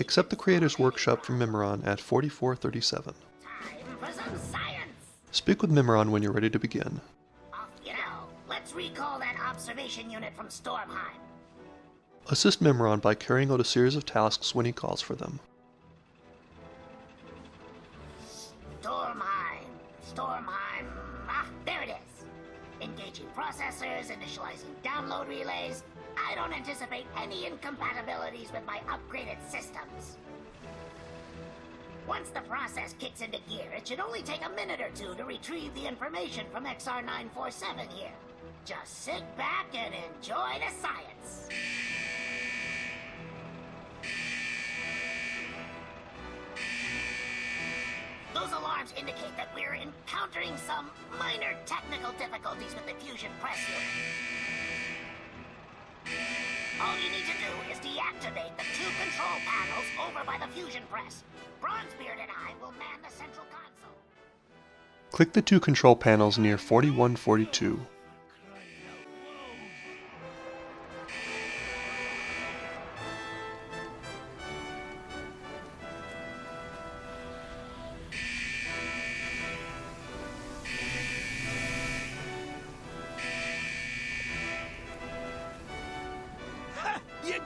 Accept the Creator's Workshop from Mimiron at 4437. Time for some science! Speak with Mimiron when you're ready to begin. You know. Let's recall that observation unit from Stormheim. Assist Mimiron by carrying out a series of tasks when he calls for them. Stormheim. Stormheim. Ah, there it is. Engaging processors, initializing download relays. I don't anticipate any incompatibilities with my upgraded systems. Once the process kicks into gear, it should only take a minute or two to retrieve the information from XR947 here. Just sit back and enjoy the science. Those alarms indicate that we're encountering some minor technical difficulties with the fusion press unit. All you need to do is deactivate the two control panels over by the fusion press. Bronzebeard and I will man the central console. Click the two control panels near 4142.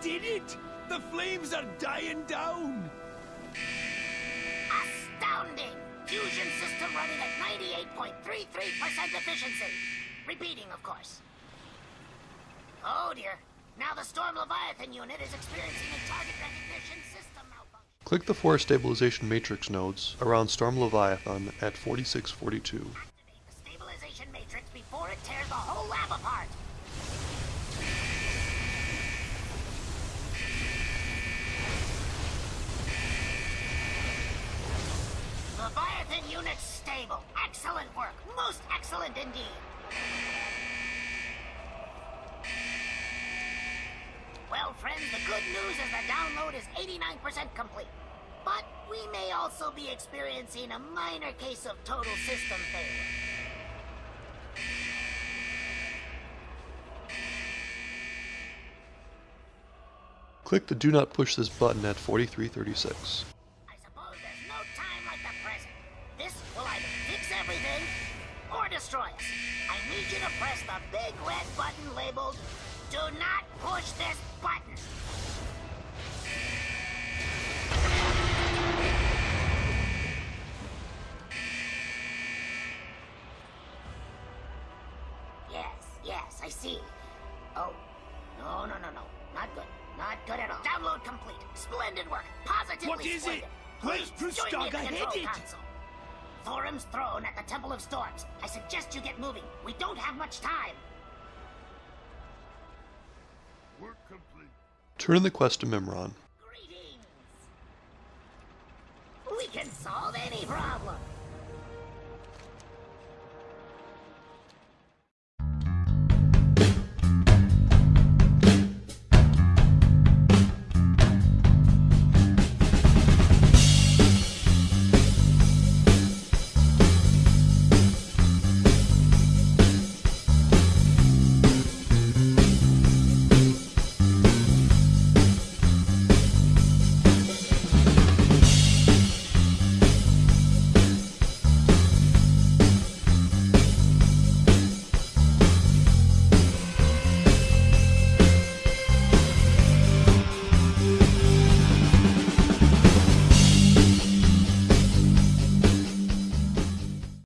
Did it! The flames are dying down! Astounding! Fusion system running at 98.33% efficiency. Repeating, of course. Oh dear. Now the Storm Leviathan unit is experiencing a target recognition system malfunction. Click the four stabilization matrix nodes around Storm Leviathan at 4642. Activate the stabilization matrix before it tears the whole lab apart. Unit stable. Excellent work. Most excellent indeed. Well, friends, the good news is the download is 89% complete. But we may also be experiencing a minor case of total system failure. Click the Do Not Push This button at 4336. Destroy us. I need you to press the big red button labeled Do not push this button. Yes, yes, I see. Oh, no, no, no, no. Not good. Not good at all. Download complete. Splendid work. Positively What is splendid. it? Where's Please join me the I control hate it. console. Thorim's throne at the Temple of Storms. I suggest you get moving. We don't have much time. Turn in the quest to Mimiron. Greetings. We can solve any problem.